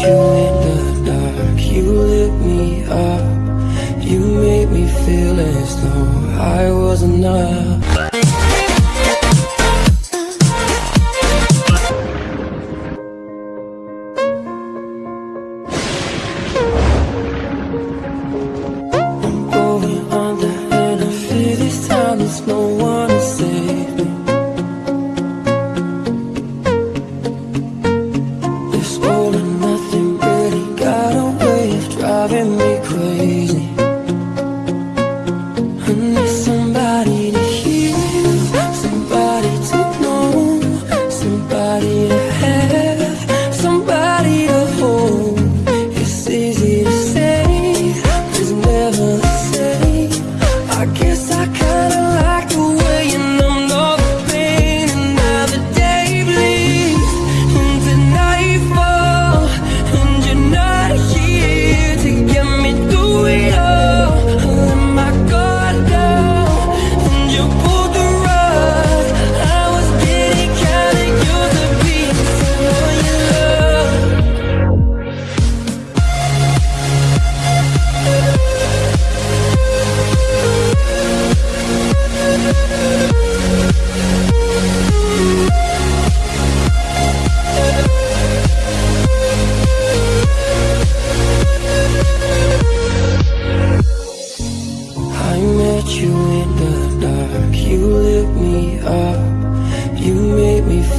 you in the dark. You lit me up. You made me feel as though I was enough. in me clean.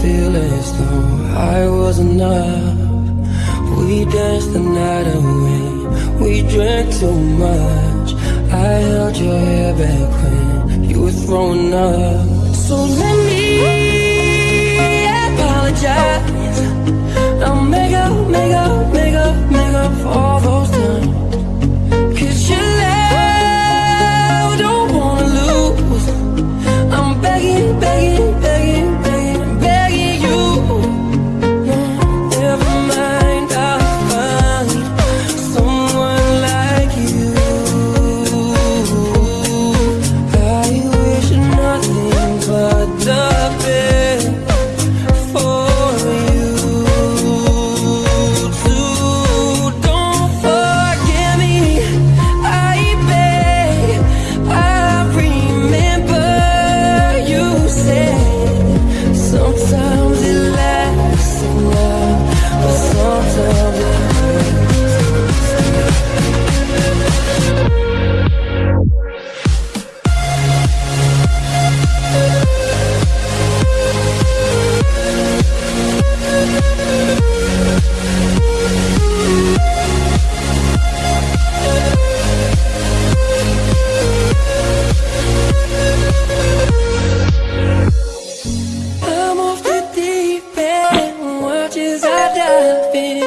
feel as though I was enough. We danced the night away. We drank too much. I held your hair back when You were throwing up. So let me apologize. I'll make up. I've been.